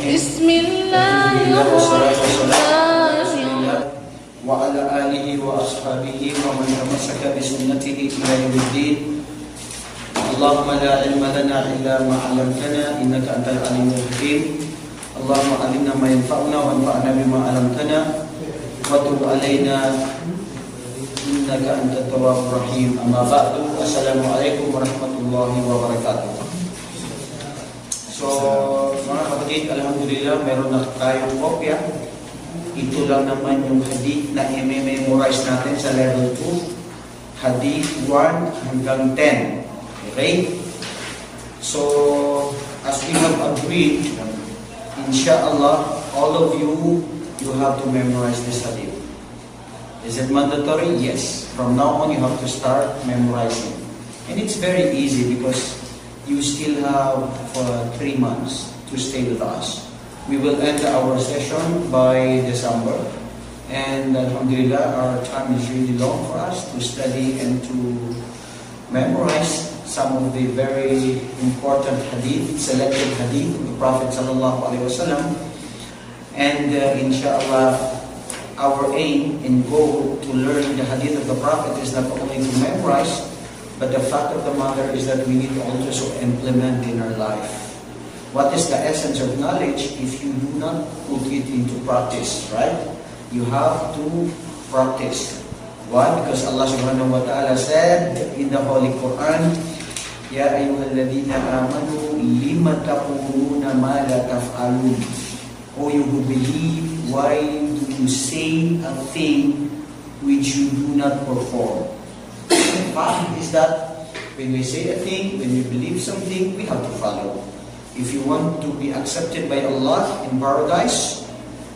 بسم الله الرحمن الرحيم. وعلى آله وأصحابه ومن تمسك بسنته إلى يوم الدين. اللهم لا علم لنا إلا ما علمتنا إنك أنت العليم الحكيم. اللهم علمنا ما ينفعنا وانفعنا بما علمتنا. وتب علينا إنك أنت التواب الرحيم. أما بعد السلام عليكم ورحمة الله وبركاته. So, mga kapatid, Alhamdulillah, meron na tayong kopya. Ito lang naman yung hadith na i-memorize natin sa level 2. Hadith 1 hanggang 10. Okay? So, as we have agreed, inshallah, all of you, you have to memorize this hadith. Is it mandatory? Yes. From now on, you have to start memorizing. And it's very easy because you still have for three months to stay with us. We will end our session by December. And Alhamdulillah, our time is really long for us to study and to memorize some of the very important hadith, selected hadith of the Prophet Sallallahu Alaihi Wasallam. And uh, inshallah, our aim and goal to learn the hadith of the Prophet is not only to memorize, but the fact of the matter is that we need to also implement in our life. What is the essence of knowledge if you do not put it into practice, right? You have to practice. Why? Because Allah subhanahu wa ta'ala said in the Holy Quran, Ya ayyuhalladhina amanu lima taquluna ma la taf'alun. O you who believe, why do you say a thing which you do not perform? The fact is that when we say a thing, when we believe something, we have to follow. If you want to be accepted by Allah in paradise,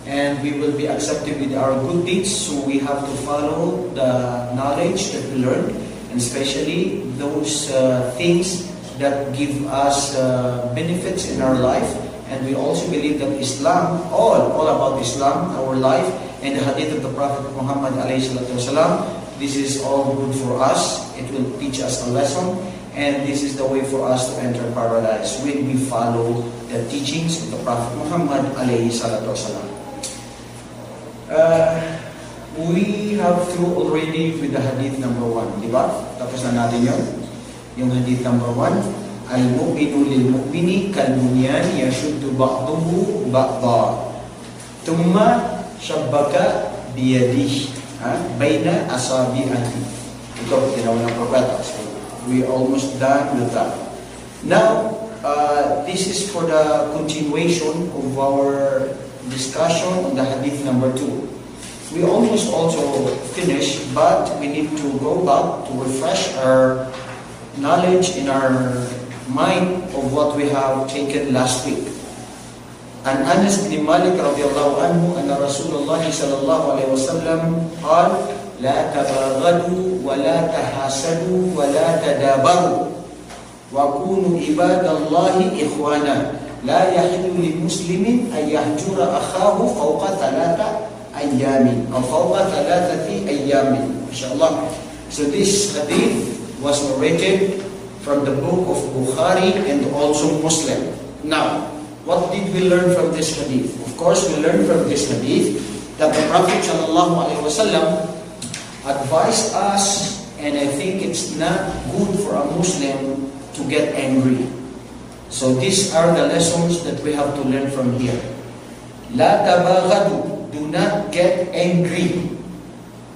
and we will be accepted with our good deeds, so we have to follow the knowledge that we learned, and especially those uh, things that give us uh, benefits in our life. And we also believe that Islam, all, all about Islam, our life, and the hadith of the Prophet Muhammad this is all good for us. It will teach us a lesson. And this is the way for us to enter paradise when we follow the teachings of the Prophet Muhammad alayhi salatu wasalam. Uh, we have through already with the hadith number one, di ba? Tapos na natin yun. Yung hadith number one, Al-mu'minu lil-mu'mini kal-bunyan yashuddu ba'duhu ba'da. Tumma shabbaka biyadih ha? bayna asabi'ati. Ito, ginawa ng propeta. So, we almost done with that. Now, uh, this is for the continuation of our discussion on the hadith number two. We almost also finished, but we need to go back to refresh our knowledge in our mind of what we have taken last week. عن انس بن مالك رضي الله عنه ان رسول الله صلى الله عليه وسلم قال لا تباغضوا ولا تحاسدوا ولا تدابروا وكونوا عباد الله اخوانا لا يحل لمسلم ان يهجر اخاه فوق ثلاثة أيام أو فوق ثلاثة أيام ان شاء الله So this hadith was narrated from the book of Bukhari and also Muslim. Now, what did we learn from this hadith? Of course, we learned from this hadith that the Prophet ﷺ advised us, and I think it's not good for a Muslim to get angry. So these are the lessons that we have to learn from here. La tabaghadu, do not get angry.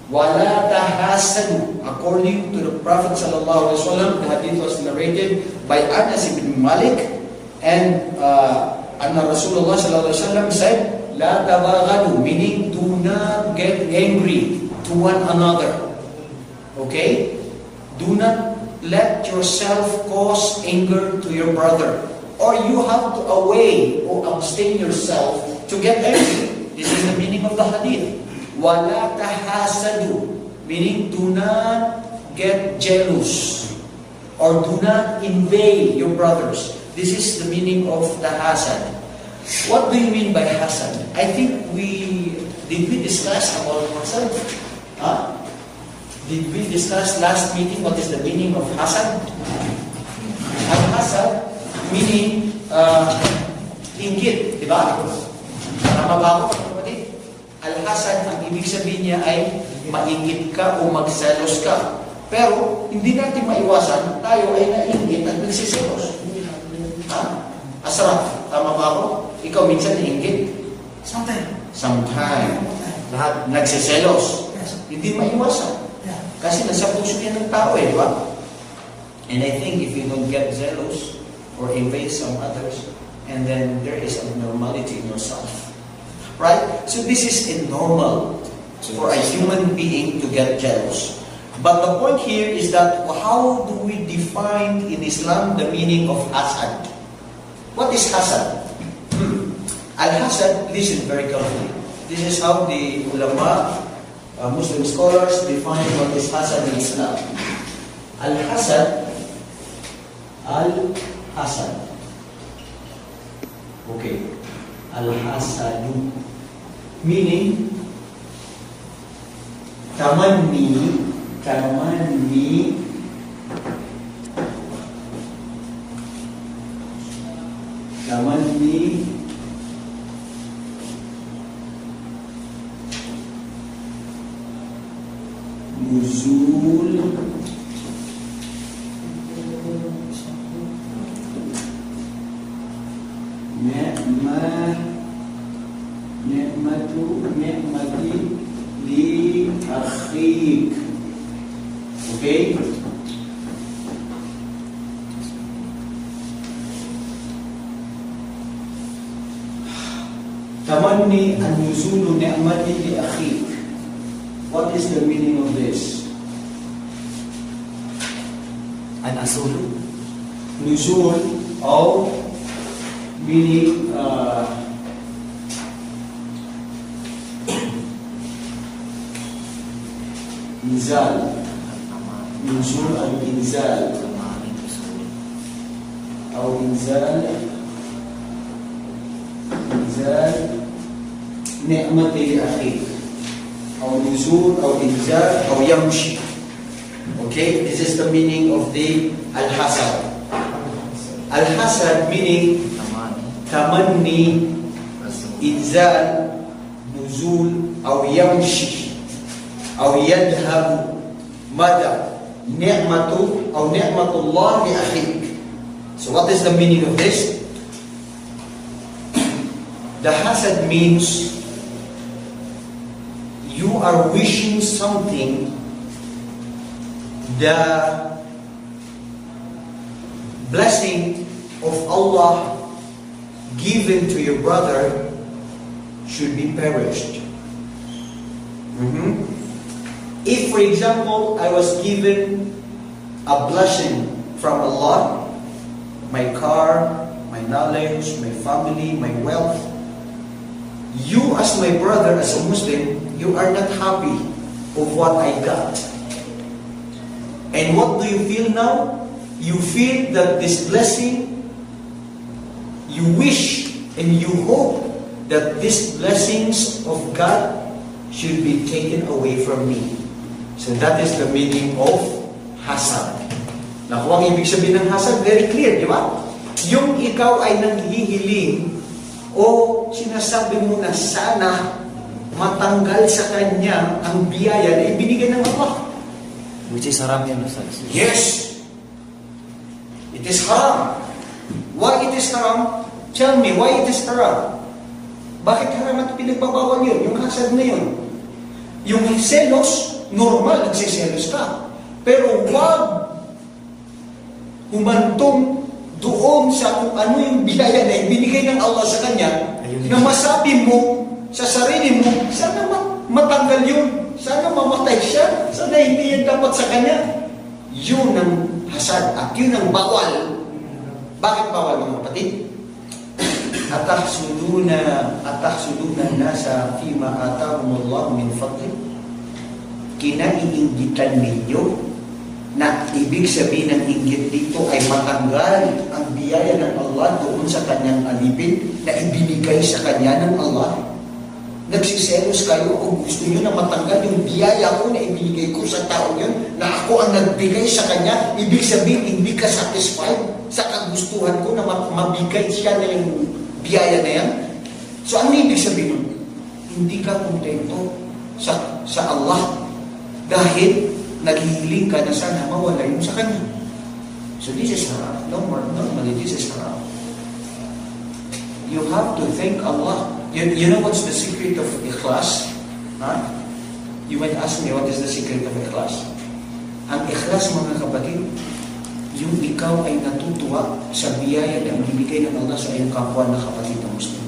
Wala tahasadu, according to the Prophet sallallahu alaihi wasallam, the hadith was narrated by Anas ibn Malik, and uh, Anna Rasulullah sallallahu alaihi wasallam said, La tabaghadu, meaning do not get angry to one another. Okay? Do not let yourself cause anger to your brother. Or you have to away or abstain yourself to get angry. This is the meaning of the hadith. Wala tahasadu, meaning do not get jealous or do not invade your brothers. This is the meaning of the hasad. What do you mean by hasad? I think we did we discuss about hasad? Huh? Did we discuss last meeting what is the meaning of hasad? Al hasad meaning uh, Inggit, di ba? Tama ba ako, kapatid? Al-hasad, ang ibig sabihin niya ay mainggit ka o magselos ka. Pero, hindi natin maiwasan, tayo ay nainggit at nagsiselos. Ha? Asraf, tama ba ako? Ikaw minsan nainggit? Sometimes. Sometime. Lahat. Nagsiselos. Hindi maiwasan. Yeah. Kasi nasa puso yan ng tao eh, di ba? And I think if you don't get zealous or envy some others, and then there is abnormality in yourself. Right? So this is a normal for a human being to get jealous. But the point here is that how do we define in Islam the meaning of hasad? What is hasad? Hmm. Al-hasad, listen very carefully. This is how the ulama, uh, Muslim scholars define what is hasad in Islam. Al-hasad, al-hasad. Okay. Al-hasadu. Meaning, tamanni, tamanni, tamanni, nuzul, ni'mah, ni'matu, ni'mati li akhik. Okay? Tamanni an nuzulu ni'mati li akhik. What is the meaning of this? أن أصل نزول أو من إنزال آه، أو إنزال. أو إنزال. إنزال نعمة لأخيك. أو نزول أو إنزال أو يمشي. Okay, this is the meaning of the al-hasad. Al-hasad meaning tamanni, inzal, nuzul, aw yamshi, aw yadhabu, mada, ni'matu, aw ni'matullah li akhik. So what is the meaning of this? The hasad means you are wishing something the blessing of Allah given to your brother should be perished. Mhm. If, for example, I was given a blessing from Allah, my car, my knowledge, my family, my wealth, you as my brother, as a Muslim, you are not happy of what I got. And what do you feel now? You feel that this blessing, you wish and you hope that these blessings of God should be taken away from me. So that is the meaning of hasad. Naku, ang ibig sabihin ng hasad, very clear, di ba? Yung ikaw ay nanghihiling o sinasabi mo na sana matanggal sa kanya ang biyaya na ibinigay ng Allah. Which is haram yan, Ustaz. Yes. It is haram. Why it is haram? Tell me, why it is haram? Bakit haram at pinagbabawal yun? Yung hasad na yun. Yung selos, normal, nagsiselos ka. Pero wag humantong doon sa kung ano yung biyaya na ibinigay ng Allah sa kanya, Ayun. na masabi mo sa sarili mo, sana ma- matanggal yun. Sana mamatay siya. Sana hindi yan dapat sa kanya. Yun ang hasad at yun ang bawal. Bakit bawal mga kapatid? Atahsuduna, atahsuduna nasa fima atahum Allah min fadli. Kinaiinggitan ninyo na ibig sabihin ng inggit dito ay matanggal ang biyaya ng Allah doon sa kanyang alipin na ibinigay sa kanya ng Allah. Nagsiselos kayo kung gusto nyo na matanggal yung biyaya ko na ibinigay ko sa tao yun, na ako ang nagbigay sa kanya, ibig sabihin hindi ka satisfied sa kagustuhan ko na ma- mabigay siya na yung biyaya na yan. So ano ibig sabihin nun? Hindi ka kontento sa, sa Allah dahil naghihiling ka na sana mawala yun sa Kanya. So this is haram. No normally this is haram. You have to thank Allah. You, you know what's the secret of ikhlas? Huh? You might ask me, what is the secret of ikhlas? Ang ikhlas, mga kapatid, yung ikaw ay natutuwa sa biyaya na ibibigay ng Allah sa iyong kapwa na kapatid na Muslim.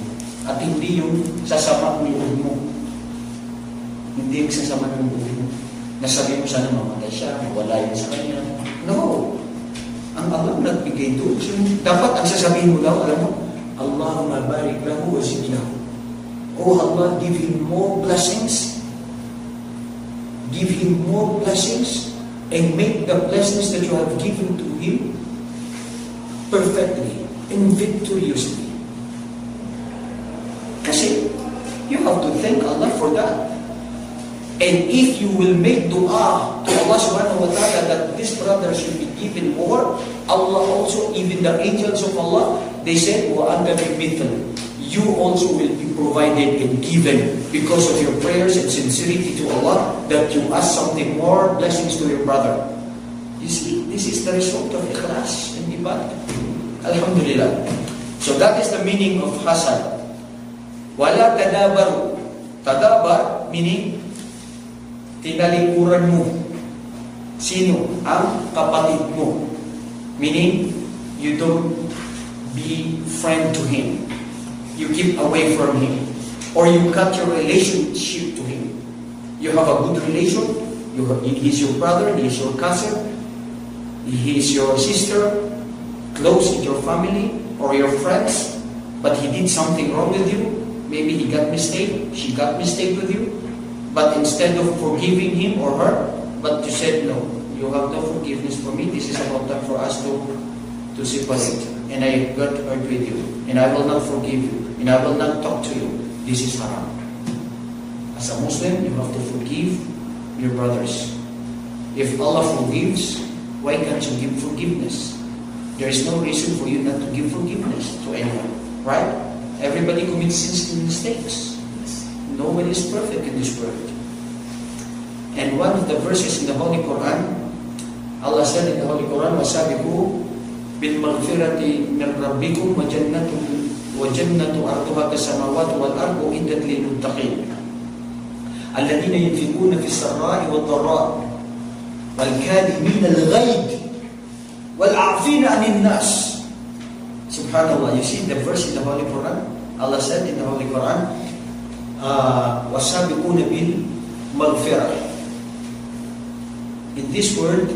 At hindi yung sasama ng loob mo. Hindi yung sasama ng loob mo. Nasabi mo sana mamatay siya, mawala yun sa kanya. No. Ang Allah nagbigay doon. So, dapat ang sasabihin mo daw, alam mo, Allahumma barik lahu wa zid lahu. Oh Allah, give him more blessings. Give him more blessings and make the blessings that you have given to him perfectly and victoriously. Kasi you have to thank Allah for that. And if you will make dua to Allah subhanahu wa ta'ala that this brother should be given more, Allah also, even the angels of Allah, they said, وَأَنْتَ بِمِثْلٍ You also will be provided and given because of your prayers and sincerity to Allah that you ask something more, blessings to your brother. You see, this is the result of ikhlas and ibadah. Alhamdulillah. So that is the meaning of hasad. وَلَا tadabar. Tadabar meaning tinalikuran mo. Sino? Ang kapatid mo. Meaning, you don't be friend to him. You keep away from him. Or you cut your relationship to him. You have a good relation. You have, he's your brother, he is your cousin, he is your sister, close in your family, or your friends, but he did something wrong with you. Maybe he got mistake, she got mistake with you. But instead of forgiving him or her, but you said, no, you have no forgiveness for me. This is about time for us to, to separate. And I got hurt with you. And I will not forgive you. And I will not talk to you. This is haram. As a Muslim, you have to forgive your brothers. If Allah forgives, why can't you give forgiveness? There is no reason for you not to give forgiveness to anyone. Right? Everybody commits sins and mistakes. Nobody is perfect in this world. And one of the verses in the Holy Quran, Allah said in the Holy Quran, وَسَابِقُوا بِالْمَغْفِرَةِ مِنْ رَبِّكُمْ وَجَنَّةُ وَجَنَّةُ أَرْضُهَا كَالسَّمَاوَاتُ وَالْأَرْضُ أُعِدَّتْ لِلْمُتَّقِينَ الَّذِينَ يُنْفِقُونَ فِي السَّرَّاءِ وَالضَّرَّاءِ وَالْكَاظِمِينَ الْغَيْظَ وَالْعَافِينَ عَنِ النَّاسِ Subhanallah, you see the verse in the Holy Quran? Allah said in the Holy Quran, uh, وَسَابِقُونَ بِالْمَغْفِرَةِ In this world,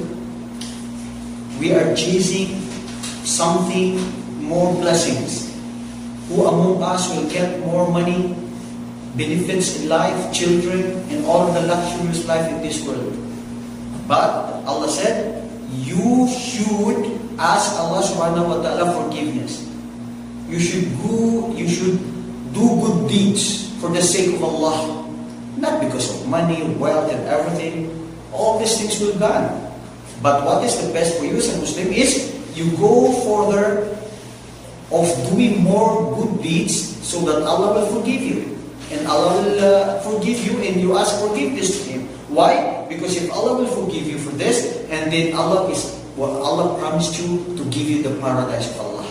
we are chasing something more blessings. Who among us will get more money, benefits in life, children, and all of the luxurious life in this world? But Allah said, you should ask Allah subhanahu wa ta'ala forgiveness. You should go, you should do good deeds for the sake of Allah. Not because of money, wealth, and everything. All these things will be gone. But what is the best for you as a Muslim is you go further of doing more good deeds so that Allah will forgive you. And Allah will uh, forgive you and you ask forgiveness to Him. Why? Because if Allah will forgive you for this, and then Allah is well, Allah promised you to give you the paradise of Allah.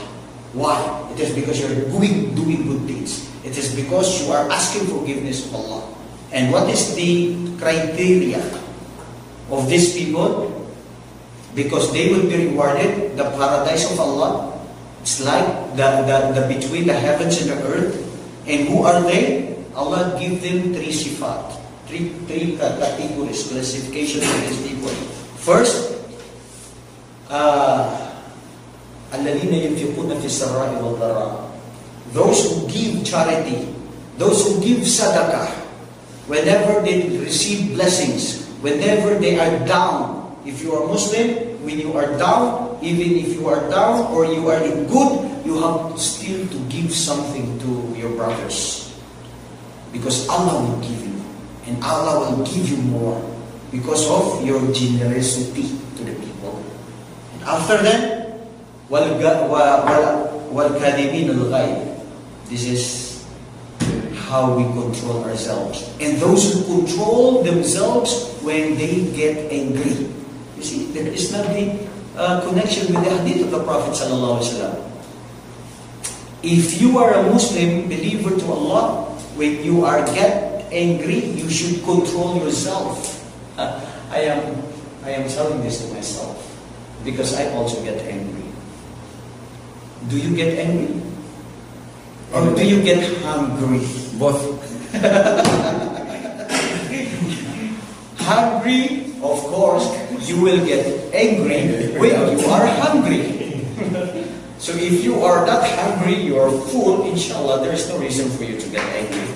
Why? It is because you're doing doing good deeds. It is because you are asking forgiveness of Allah. And what is the criteria of these people? Because they will be rewarded the paradise of Allah. It's like the, the, the between the heavens and the earth. And who are they? Allah give them three sifat, three, three categories, classification of these people. First, uh, الذين ينفقون في السراء والضراء those who give charity those who give sadaqah whenever they receive blessings whenever they are down if you are Muslim when you are down even if you are down or you are in good you have still to give something to your brothers because Allah will give you and Allah will give you more because of your generosity to the people after that, وَالْكَاذِمِينَ الْغَيْبِ this is how we control ourselves. And those who control themselves when they get angry. You see, there is not the uh, connection with the hadith of the Prophet. If you are a Muslim believer to Allah, when you are get angry, you should control yourself. I am, I am telling this to myself because I also get angry. Do you get angry? Or do you get hungry? Both. Hungry, of course, you will get angry when you are hungry. so if you are not hungry, you are full, inshallah, there is no reason for you to get angry.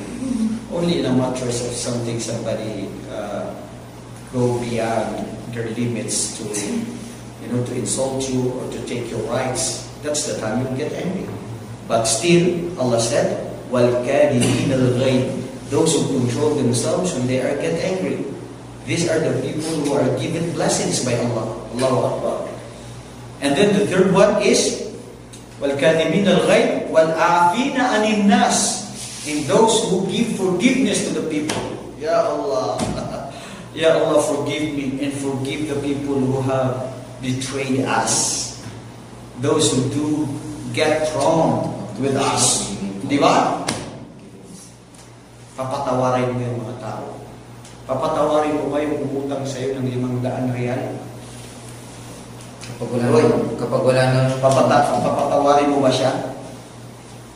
Only in a matter of something somebody uh, go beyond their limits to, you know, to insult you or to take your rights. That's the time you'll get angry. But still, Allah said, وَالْكَادِمِينَ الْغَيْبِ Those who control themselves when they are get angry. These are the people who are given blessings by Allah. Allahu Akbar. And then the third one is وَالْكَاذِبِينَ الْغَيْبِ وَالْعَافِينَ عَنِ النَّاسِ In those who give forgiveness to the people. Ya Allah. Ya Allah, forgive me and forgive the people who have betrayed us. Those who do get wrong with us. Di ba? Papatawarin mo yung mga tao. Papatawarin mo ba yung umutang sa'yo ng limang daan real? Kapag wala Hoy. nang, kapag wala nang, Papata, papatawarin mo ba siya?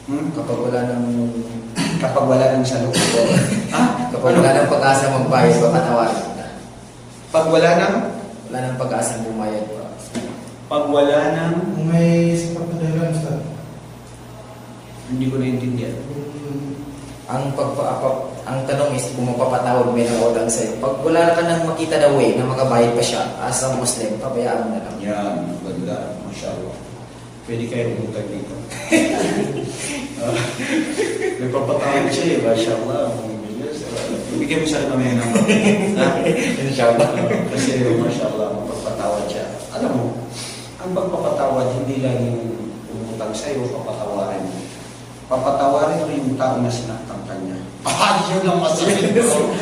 Hmm? kapag wala nang, Kapag wala nang salok. ha? kapag wala nang pag-asa magbayad, papatawarin ka. Pag wala nang, Wala nang pag-asa bumayad pa. pag wala nang, Kung may na dahilan, Ustaz. Hindi ko naintindihan. Kung Ang pagpa, ang tanong is kung mapapatawad may nakautang sa'yo. Pag wala ka nang makita na way na makabayad pa siya, as a Muslim, pabayaan mo na lang. Yan, ganda. Masya Allah. Pwede kayo umutang dito. uh, Nagpapatawag siya eh, Masya Allah. Bigyan mo siya kami ng ha? Inshallah. Kasi Masya Allah, mapagpatawad siya. Alam mo, ang pagpapatawad, hindi lang yung umutang sa'yo, papatawarin mo. Papatawarin mo yung tao na sinaktan kanya. Ah, yun ang masakit ko.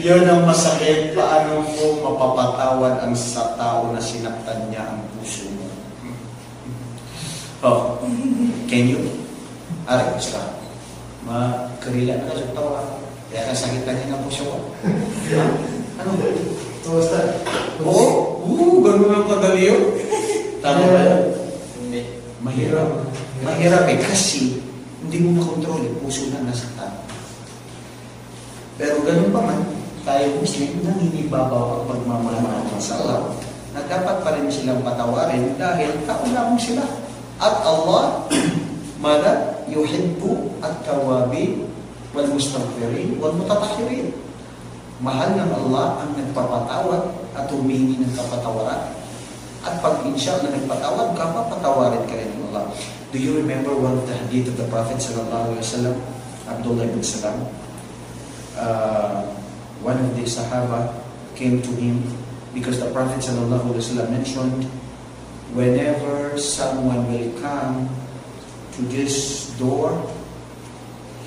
yun ang masakit. Paano mo mapapatawad ang sa tao na sinaktan niya ang puso mo? Oh, can you? Ari, ka? Makarila na ka sa tawa. Kaya kasakit na niya ng puso. Ha? Ano? Ustaz. Oo, oo, ganun ang kadali yun. Tama ba yun? Hindi. Mahirap. Mahirap eh, kasi hindi mo makontrol yung puso na nasa tao. Pero ganun pa man, tayo Muslim, nangingibabaw ang pagmamahal sa Allah na dapat pa rin silang patawarin dahil tao lamang sila. At Allah, mada, yuhibbu at tawabin wal mustaghfirin wal mutatahirin. Mahal ng Allah ang nagpapatawad at humingi ng kapatawaran. At pag insya na nagpatawad ka, papatawarin ka rin ng Allah. Do you remember one of the hadith of the Prophet sallallahu alaihi wasallam, Abdullah ibn Salam? Uh, one of the Sahaba came to him because the Prophet sallallahu alaihi wasallam mentioned, whenever someone will come to this door,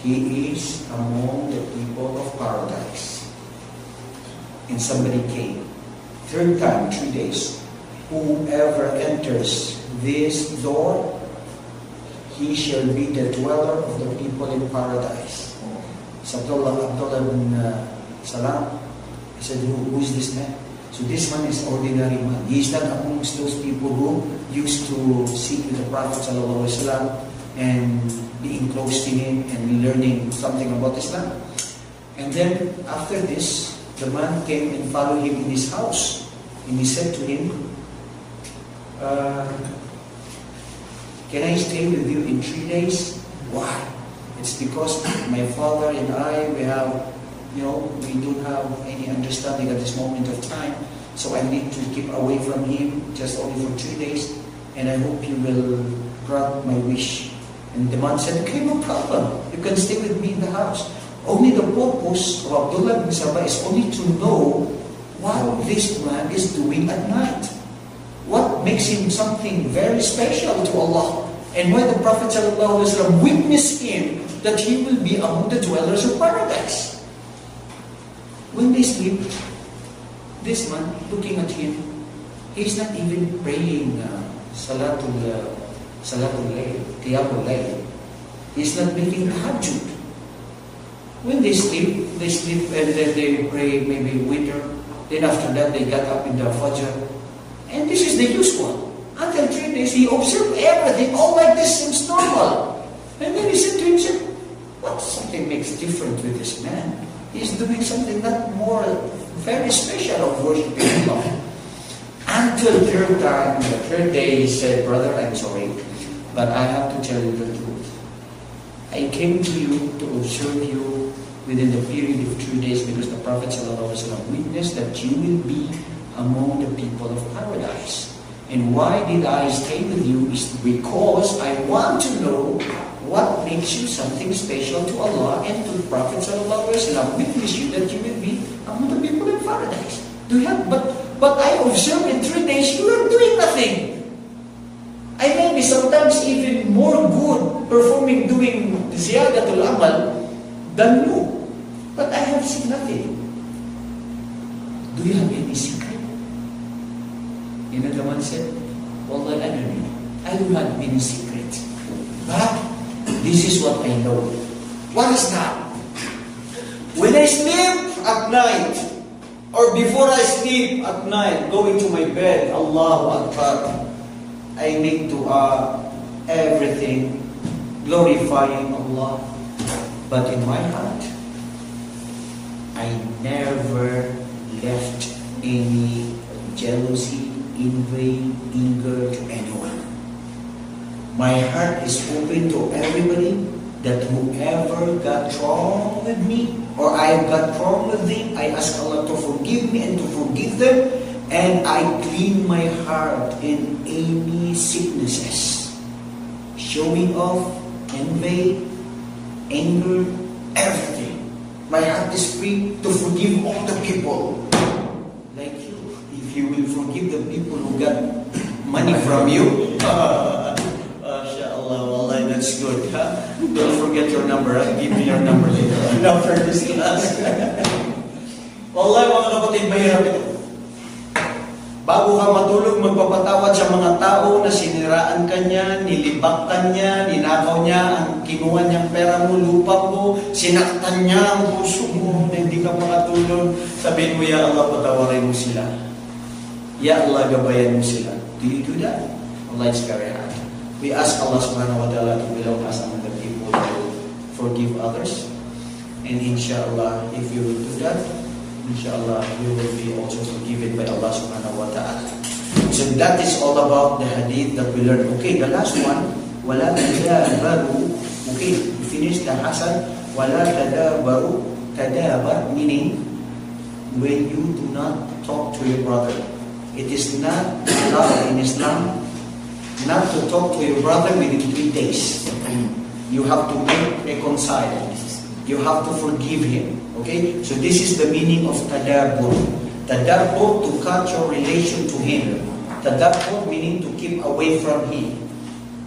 he is among the people of paradise. And somebody came. Third time, three days. Whoever enters this door, he shall be the dweller of the people in paradise. So Abdullah, Abdullah bin uh, Salam, he said, who, is this man? So this man is ordinary man. He is not amongst those people who used to seek with the Prophet wasallam and being close to him and learning something about Islam. And then after this, the man came and followed him in his house. And he said to him, uh, Can I stay with you in three days? Why? It's because my father and I, we have, you know, we don't have any understanding at this moment of time. So I need to keep away from him just only for three days. And I hope you will grant my wish. And the man said, okay, no problem. You can stay with me in the house. Only the purpose of Abdullah bin Sabah is only to know what this man is doing at night. What makes him something very special to Allah. And when the Prophet ﷺ witnessed him that he will be among the dwellers of paradise. When they sleep, this man, looking at him, he's not even praying uh, Salatul, uh, Salatul Layl, Qiyamul Layl. He's not making tahajjud. When they sleep, they sleep and then they pray maybe witr. Then after that, they got up in the Fajr. And this is the usual. Until three days, he observed everything. All like this seems normal. And then he said to himself, what something makes different with this man? He's doing something not more very special of worshiping Allah. Until third time, the third day, he said, Brother, I'm sorry, but I have to tell you the truth. I came to you to observe you within the period of three days because the Prophet ﷺ witnessed that you will be among the people of paradise. And why did I stay with you is because I want to know what makes you something special to Allah and to the Prophet ﷺ witness you that you will be among the people in paradise. Do you have, but, but I observed in three days you are doing nothing. I may be sometimes even more good performing doing ziyadatul amal than you. But I have seen nothing. Do you have any secret? You know the man said, Wallah, I don't know. I don't have any secret. But this is what I know. What is that? When I sleep at night, or before I sleep at night, going to my bed, Allahu Akbar, I make dua, everything, glorifying Allah. But in my heart, I never left any jealousy, to anyone. My heart is open to everybody that whoever got wrong with me or I got wrong with them, I ask Allah to forgive me and to forgive them and I clean my heart in any sicknesses. Showing off, envy, anger, everything. My heart is free to forgive all the people. You. You will forgive the people who got money from you, MashaAllah, Wallah, that's good. Huh? Don't forget your number. Huh? Give me your number later after this class. Wallah, mga kapatid, mahirap ito. Bago ka matulog, magpapatawad sa mga tao na siniraan ka niya, nilibak ka niya, ninakaw niya ang kinuha niyang pera mo, lupa mo, sinaktan niya ang puso mo, na hindi ka makatulog. Sabihin mo, Ya Allah, patawarin mo sila. Ya Allah, gabayan mo sila. Do you do that? Allah is very hard. We ask Allah subhanahu wa ta'ala to belong us among the people to forgive others. And inshallah, if you will do that, inshallah, you will be also forgiven by Allah subhanahu wa ta'ala. So that is all about the hadith that we learned. Okay, the last one, wala tadabaru. Okay, we finished the hasad. Wala tadabaru. Tadabar meaning when you do not talk to your brother. It is not allowed in Islam not to talk to your brother within three days. You have to make reconcile. You have to forgive him. Okay? So this is the meaning of tadabbur. Tadabbur to cut your relation to him. Tadabbur meaning to keep away from him.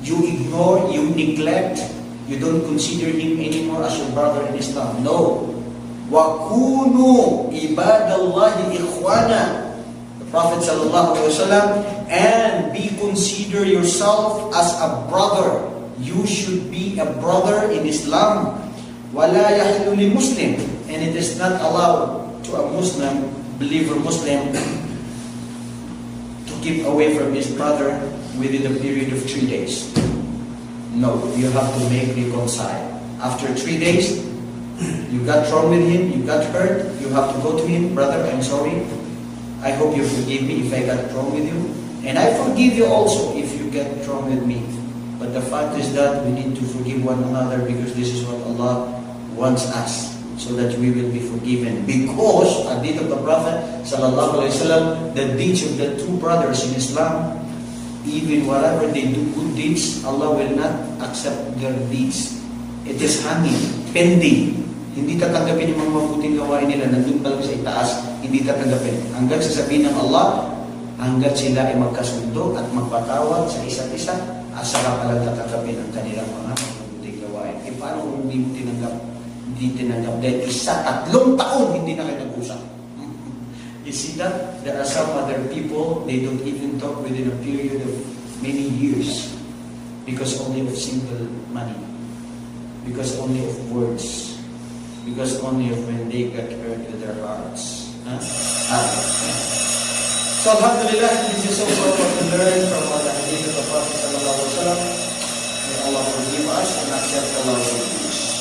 You ignore, you neglect, you don't consider him anymore as your brother in Islam. No. وَكُونُوا عِبَادَ اللَّهِ إِخْوَانًا The Prophet ﷺ and be consider yourself as a brother. You should be a brother in Islam. وَلَا يَحِلُّ لِمُسْلِمٍ And it is not allowed to a Muslim, believer Muslim, to keep away from his brother within a period of three days. No, you have to make reconcile. After three days, you got wrong with him, you got hurt, you have to go to him, brother, I'm sorry. I hope you forgive me if I got wrong with you. And I forgive you also if you get wrong with me. But the fact is that we need to forgive one another because this is what Allah wants us. So that we will be forgiven. Because, deed of the Prophet, wasallam, the deeds of the two brothers in Islam, even whatever they do good deeds, Allah will not accept their deeds. It is hanging, pending. Hindi tatanggapin yung mga mabuting gawain nila, nandun pa sa itaas, hindi tatanggapin. Hanggang sasabihin ng Allah, hanggat sila ay magkasundo at magpatawad sa isa't isa, asa ka palang tatanggapin ang kanilang mga mabuting gawain. E paano kung hindi mo tinanggap, hindi tinanggap. Dahil isa, tatlong taon hindi na kayo nag-usap. You see that? There are some other people, they don't even talk within a period of many years because only of single money, because only of words, because only when they get hurt with their hearts. Huh? Ah. So Alhamdulillah, this is also what we learn from what the hadith of the Prophet May Allah forgive us and accept Allah's forgiveness.